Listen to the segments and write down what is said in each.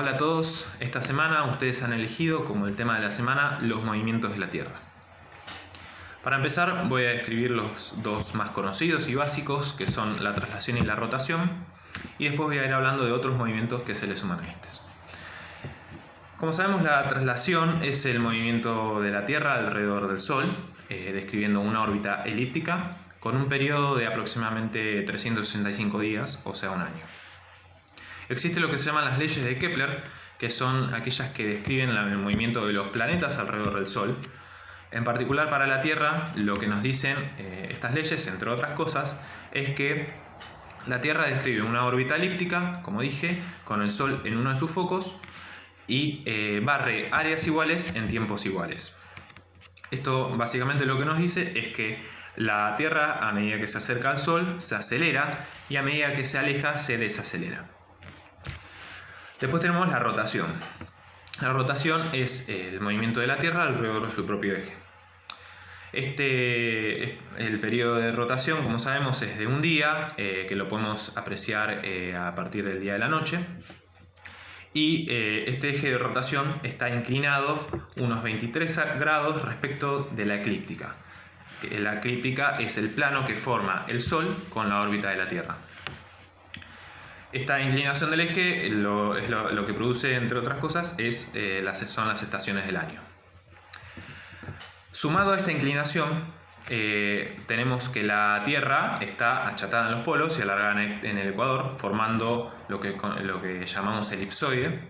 Hola a todos, esta semana ustedes han elegido como el tema de la semana los movimientos de la Tierra. Para empezar voy a describir los dos más conocidos y básicos que son la traslación y la rotación y después voy a ir hablando de otros movimientos que se les suman a estos. Como sabemos la traslación es el movimiento de la Tierra alrededor del Sol, eh, describiendo una órbita elíptica con un periodo de aproximadamente 365 días, o sea un año. Existe lo que se llaman las leyes de Kepler, que son aquellas que describen el movimiento de los planetas alrededor del Sol. En particular para la Tierra, lo que nos dicen eh, estas leyes, entre otras cosas, es que la Tierra describe una órbita elíptica, como dije, con el Sol en uno de sus focos y eh, barre áreas iguales en tiempos iguales. Esto básicamente lo que nos dice es que la Tierra a medida que se acerca al Sol se acelera y a medida que se aleja se desacelera. Después tenemos la rotación. La rotación es el movimiento de la Tierra alrededor de su propio eje. Este, el periodo de rotación, como sabemos, es de un día, eh, que lo podemos apreciar eh, a partir del día de la noche. Y eh, este eje de rotación está inclinado unos 23 grados respecto de la eclíptica. La eclíptica es el plano que forma el Sol con la órbita de la Tierra. Esta inclinación del eje lo, que produce, entre otras cosas, es, eh, las, son las estaciones del año. Sumado a esta inclinación, eh, tenemos que la Tierra está achatada en los polos y alargada en el, ecuador, formando lo que, lo que llamamos elipsoide.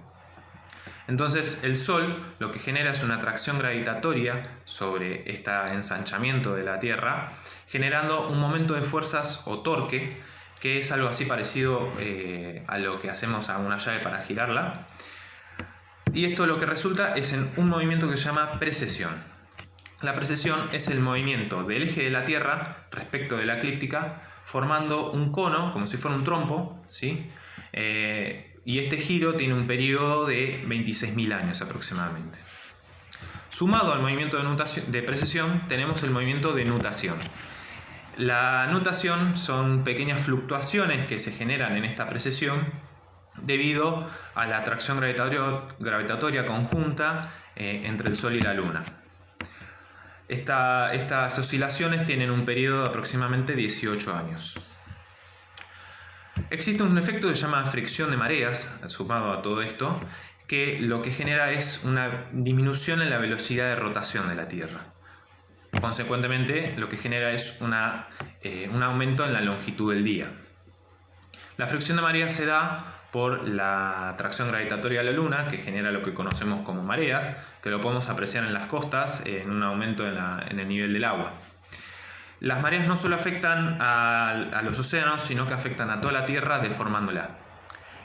Entonces el Sol lo que genera es una atracción gravitatoria sobre este ensanchamiento de la Tierra, generando un momento de fuerzas o torque que es algo así parecido eh, a lo que hacemos a una llave para girarla. Y esto lo que resulta es en un movimiento que se llama precesión. La precesión es el movimiento del eje de la Tierra respecto de la eclíptica formando un cono, como si fuera un trompo, ¿sí? Eh, y este giro tiene un periodo de 26.000 años aproximadamente. Sumado al movimiento de, de precesión tenemos el movimiento de nutación. La nutación son pequeñas fluctuaciones que se generan en esta precesión debido a la atracción gravitatoria conjunta eh, entre el Sol y la Luna. estas oscilaciones tienen un periodo de aproximadamente 18 años. Existe un efecto que se llama fricción de mareas, sumado a todo esto, que lo que genera es una disminución en la velocidad de rotación de la Tierra. Consecuentemente, lo que genera es eh, un aumento en la longitud del día. La fricción de marea se da por la atracción gravitatoria de la Luna, que genera lo que conocemos como mareas, que lo podemos apreciar en las costas, en un aumento en, el nivel del agua. Las mareas no solo afectan a, a, los océanos, sino que afectan a toda la Tierra deformándola.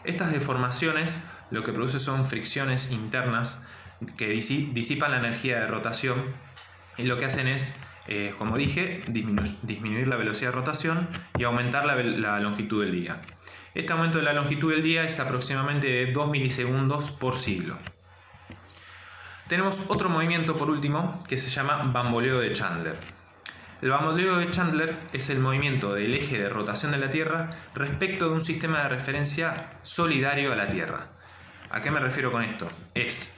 Estas deformaciones lo que produce son fricciones internas que disipan la energía de rotación y lo que hacen es, eh, como dije, disminuir la velocidad de rotación y aumentar la, longitud del día. Este aumento de la longitud del día es aproximadamente de 2 milisegundos por siglo. Tenemos otro movimiento por último que se llama bamboleo de Chandler. El bamboleo de Chandler es el movimiento del eje de rotación de la Tierra respecto de un sistema de referencia solidario a la Tierra. ¿A qué me refiero con esto? Es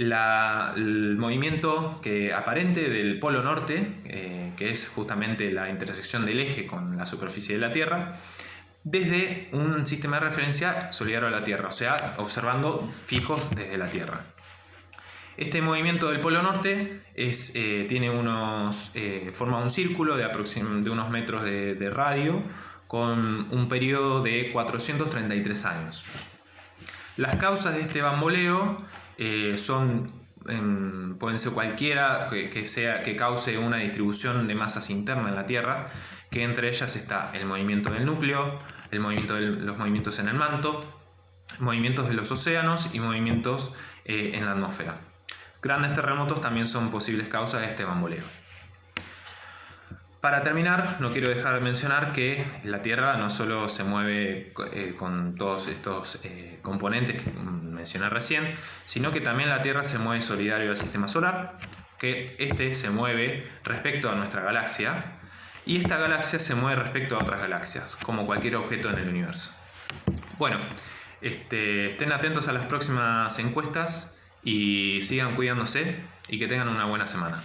el movimiento que aparente del polo norte, eh, que es justamente la intersección del eje con la superficie de la Tierra, desde un sistema de referencia solidario a la Tierra, o sea, observando fijos desde la Tierra. Este movimiento del polo norte es, eh, tiene unos, eh, forma un círculo de, de unos metros de, de radio con un periodo de 433 años. Las causas de este bamboleo eh, son, em, pueden ser cualquiera que, sea, que cause una distribución de masas interna en la Tierra, que entre ellas está el movimiento del núcleo, el movimiento de los movimientos en el manto, movimientos de los océanos y movimientos eh, en la atmósfera. Grandes terremotos también son posibles causas de este bamboleo. Para terminar, no quiero dejar de mencionar que la Tierra no solo se mueve eh, con todos estos eh, componentes que mencioné recién, sino que también la Tierra se mueve solidario al sistema solar, que este se mueve respecto a nuestra galaxia, y esta galaxia se mueve respecto a otras galaxias, como cualquier objeto en el universo. Bueno, Este, estén atentos a las próximas encuestas y sigan cuidándose y que tengan una buena semana.